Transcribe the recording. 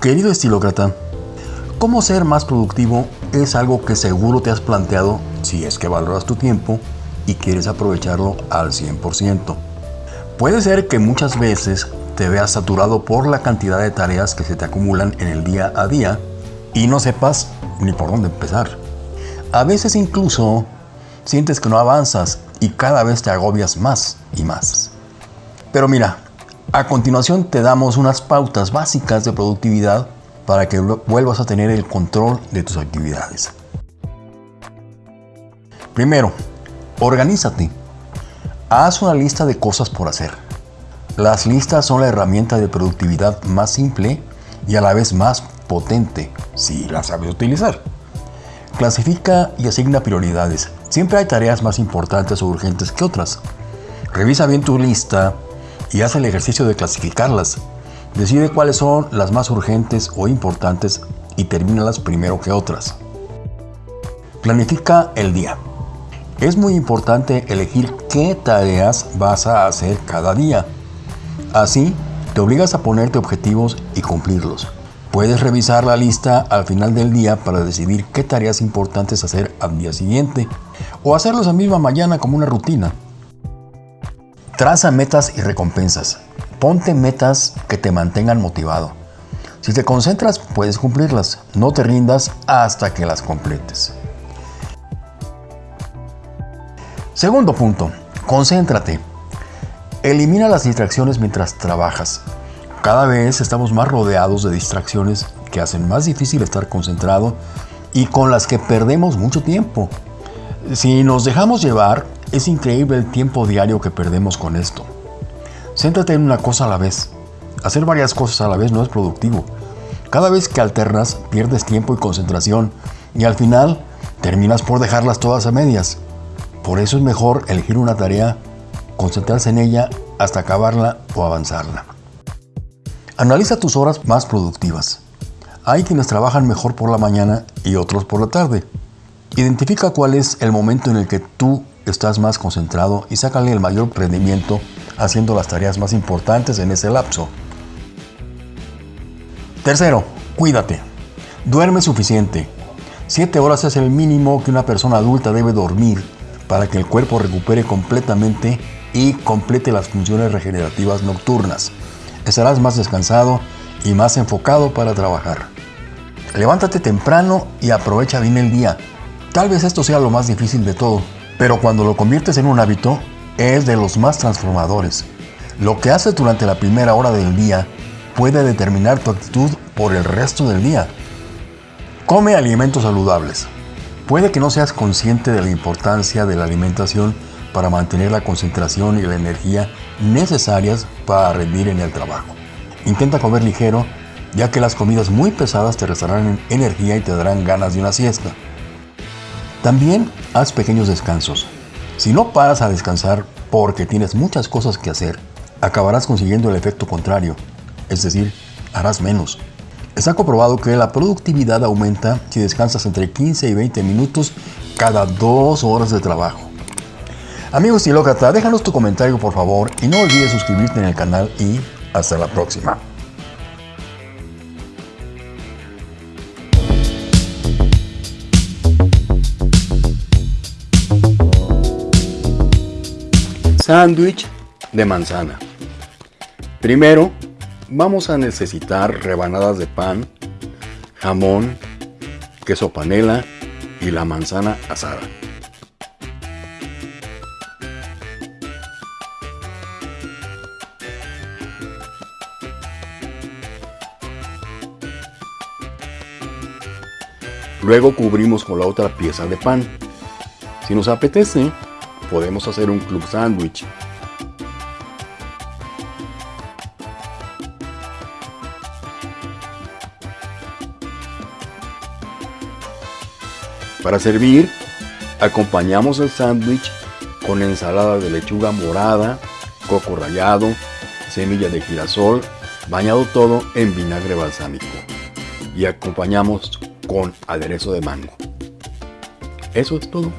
Querido estilócrata, ¿cómo ser más productivo es algo que seguro te has planteado si es que valoras tu tiempo y quieres aprovecharlo al 100%? Puede ser que muchas veces te veas saturado por la cantidad de tareas que se te acumulan en el día a día y no sepas ni por dónde empezar. A veces incluso sientes que no avanzas y cada vez te agobias más y más. Pero mira, a continuación te damos unas pautas básicas de productividad para que vuelvas a tener el control de tus actividades. Primero, organízate. Haz una lista de cosas por hacer. Las listas son la herramienta de productividad más simple y a la vez más potente, si la sabes utilizar. Clasifica y asigna prioridades. Siempre hay tareas más importantes o urgentes que otras. Revisa bien tu lista y haz el ejercicio de clasificarlas. Decide cuáles son las más urgentes o importantes y termínalas primero que otras. Planifica el día. Es muy importante elegir qué tareas vas a hacer cada día. Así, te obligas a ponerte objetivos y cumplirlos. Puedes revisar la lista al final del día para decidir qué tareas importantes hacer al día siguiente o hacerlos a misma mañana como una rutina. Traza metas y recompensas. Ponte metas que te mantengan motivado. Si te concentras, puedes cumplirlas. No te rindas hasta que las completes. Segundo punto, concéntrate. Elimina las distracciones mientras trabajas. Cada vez estamos más rodeados de distracciones que hacen más difícil estar concentrado y con las que perdemos mucho tiempo. Si nos dejamos llevar, es increíble el tiempo diario que perdemos con esto. Céntrate en una cosa a la vez. Hacer varias cosas a la vez no es productivo. Cada vez que alternas, pierdes tiempo y concentración y al final terminas por dejarlas todas a medias. Por eso es mejor elegir una tarea, concentrarse en ella hasta acabarla o avanzarla. Analiza tus horas más productivas. Hay quienes trabajan mejor por la mañana y otros por la tarde. Identifica cuál es el momento en el que tú estás más concentrado y sácale el mayor rendimiento haciendo las tareas más importantes en ese lapso. Tercero, cuídate. Duerme suficiente. Siete horas es el mínimo que una persona adulta debe dormir para que el cuerpo recupere completamente y complete las funciones regenerativas nocturnas estarás más descansado y más enfocado para trabajar. Levántate temprano y aprovecha bien el día. Tal vez esto sea lo más difícil de todo, pero cuando lo conviertes en un hábito, es de los más transformadores. Lo que haces durante la primera hora del día puede determinar tu actitud por el resto del día. Come alimentos saludables. Puede que no seas consciente de la importancia de la alimentación para mantener la concentración y la energía necesarias para rendir en el trabajo. Intenta comer ligero, ya que las comidas muy pesadas te restarán energía y te darán ganas de una siesta. También haz pequeños descansos. Si no paras a descansar porque tienes muchas cosas que hacer, acabarás consiguiendo el efecto contrario, es decir, harás menos. Está comprobado que la productividad aumenta si descansas entre 15 y 20 minutos cada dos horas de trabajo. Amigos estilócrata, déjanos tu comentario por favor y no olvides suscribirte en el canal y hasta la próxima. Sándwich de manzana. Primero, vamos a necesitar rebanadas de pan, jamón, queso panela y la manzana asada. Luego cubrimos con la otra pieza de pan. Si nos apetece, podemos hacer un club sándwich. Para servir, acompañamos el sándwich con ensalada de lechuga morada, coco rallado, semilla de girasol, bañado todo en vinagre balsámico. Y acompañamos con aderezo de mango. Eso es todo.